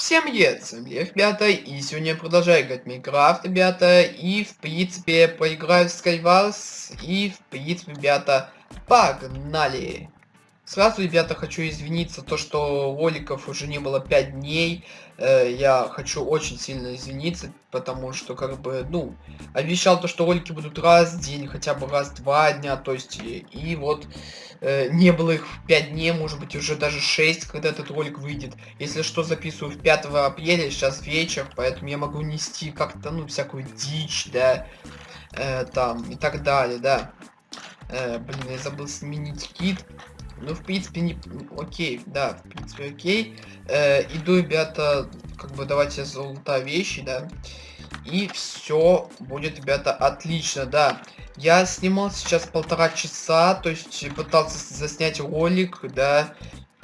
Всем привет, Лев, ребята, и сегодня я продолжаю играть в Майнкрафт, ребята, и, в принципе, поиграю в Skywars, и, в принципе, ребята, погнали! Сразу, ребята, хочу извиниться, то, что роликов уже не было 5 дней. Э, я хочу очень сильно извиниться, потому что, как бы, ну, обещал то, что ролики будут раз в день, хотя бы раз два дня, то есть, и, и вот, э, не было их 5 дней, может быть, уже даже 6, когда этот ролик выйдет. Если что, записываю в 5 апреля, сейчас вечер, поэтому я могу нести как-то, ну, всякую дичь, да, э, там, и так далее, да. Э, блин, я забыл сменить кит. Ну, в принципе, не... Окей, да, в принципе, окей. Э, иду, ребята, как бы давайте золотая вещи, да. И все будет, ребята, отлично, да. Я снимал сейчас полтора часа, то есть пытался заснять ролик, да.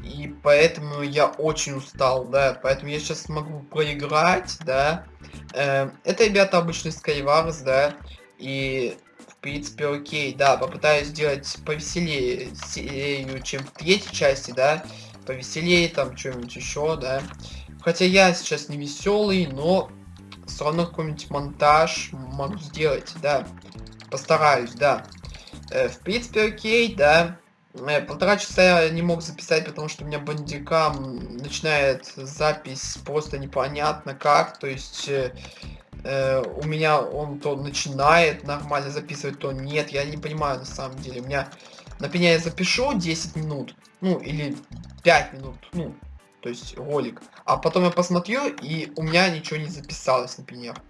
И поэтому я очень устал, да. Поэтому я сейчас смогу проиграть, да. Э, это, ребята, обычный Skywars, да. И принципе, окей, да, попытаюсь сделать повеселее чем в третьей части, да, повеселее, там, что-нибудь еще, да. Хотя я сейчас не веселый, но все равно какой-нибудь монтаж могу сделать, да. Постараюсь, да. Э, в принципе, окей, да. Э, полтора часа я не мог записать, потому что у меня бандикам начинает запись просто непонятно как. То есть э, э, у меня он то начинает нормально записывать, то нет. Я не понимаю на самом деле. У меня на пеня я запишу 10 минут, ну или 5 минут, ну, то есть ролик. А потом я посмотрю, и у меня ничего не записалось, например.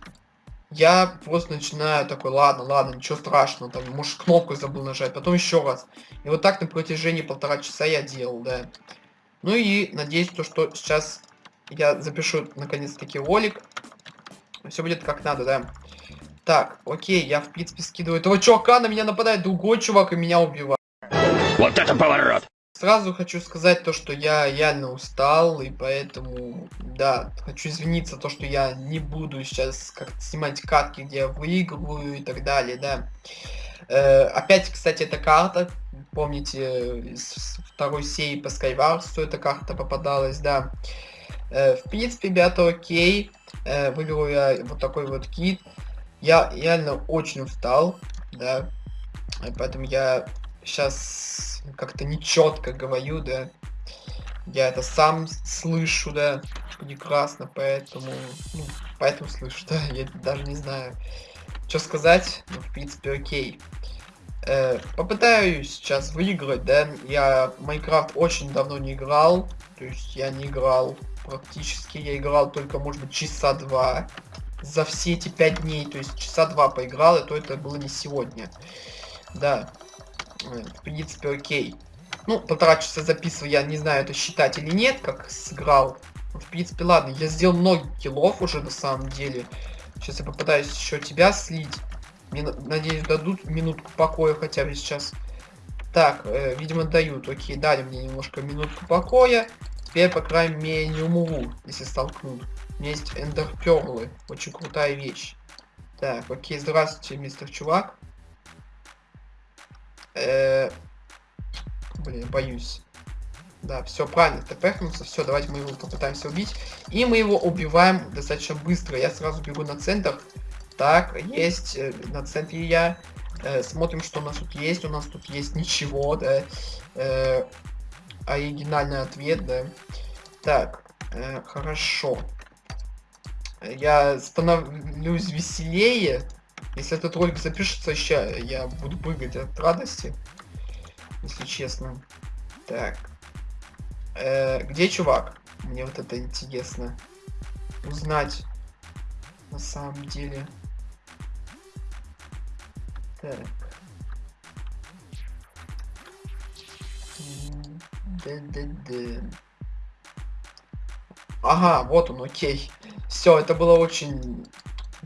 Я просто начинаю такой, ладно, ладно, ничего страшного, там, может, кнопку забыл нажать, потом еще раз. И вот так на протяжении полтора часа я делал, да. Ну и надеюсь, то, что сейчас я запишу наконец-таки ролик, все будет как надо, да. Так, окей, я в принципе скидываю этого чувака, на меня нападает другой чувак и меня убивает. Вот это поворот! Сразу хочу сказать то, что я реально устал, и поэтому, да, хочу извиниться, то, что я не буду сейчас как снимать катки, где я выигрываю и так далее, да. Э, опять, кстати, эта карта, помните, из второй серии по Skywars, эта карта попадалась, да. Э, в принципе, ребята, окей. Э, выберу я вот такой вот кит. Я реально очень устал, да. Поэтому я сейчас как-то нечетко говорю, да. Я это сам слышу, да, прекрасно, поэтому, ну, поэтому слышу, да, я даже не знаю, что сказать, ну, в принципе, окей. Э, попытаюсь сейчас выиграть, да, я Майнкрафт очень давно не играл, то есть я не играл практически я играл только, может быть, часа два за все эти пять дней, то есть часа два поиграл, и то это было не сегодня. Да, в принципе, окей. Ну, полтора часа записываю, я не знаю, это считать или нет, как сыграл. В принципе, ладно, я сделал много киллов уже на самом деле. Сейчас я попытаюсь еще тебя слить. Мне, надеюсь, дадут минутку покоя хотя бы сейчас. Так, э, видимо, дают. Окей, дали мне немножко минутку покоя. Теперь, по крайней мере, не умру, если столкнут. У меня есть эндерперлы. Очень крутая вещь. Так, окей, здравствуйте, мистер чувак. Э блин, боюсь. Да, все правильно, тпхнулся. Все, давайте мы его попытаемся убить. И мы его убиваем достаточно быстро. Я сразу бегу на центр. Так, есть э, на центре я. Э, смотрим, что у нас тут есть. У нас тут есть ничего, да. Э, оригинальный ответ, да. Так, э, хорошо. Я становлюсь веселее. Если этот ролик запишется еще, я буду прыгать от радости. Если честно. Так. Э, где чувак? Мне вот это интересно. Узнать. На самом деле. Так. Ага, вот он, окей. Все, это было очень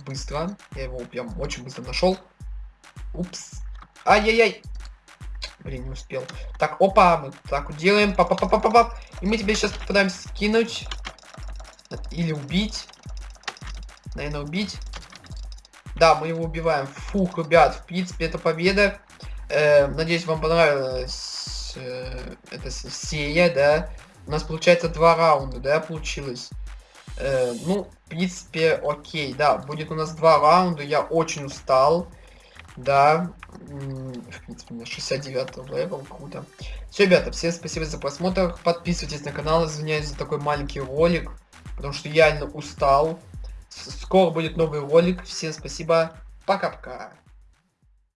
быстро. Я его прям очень быстро нашел. Упс. Ай-яй-яй. Блин, не успел. Так, опа, мы так делаем. Папа, папа, папа. И мы тебе сейчас попытаемся скинуть. Или убить. Наверное, убить. Да, мы его убиваем. Фух, ребят, в принципе, это победа. Э, надеюсь, вам понравилось э, это серия, да, у нас получается два раунда, да, получилось. Э, ну, в принципе, окей, да, будет у нас два раунда, я очень устал. Да, в принципе, у меня 69 level, круто. Все, ребята, всем спасибо за просмотр, подписывайтесь на канал, извиняюсь за такой маленький ролик, потому что я реально устал. Скоро будет новый ролик, всем спасибо, пока-пока.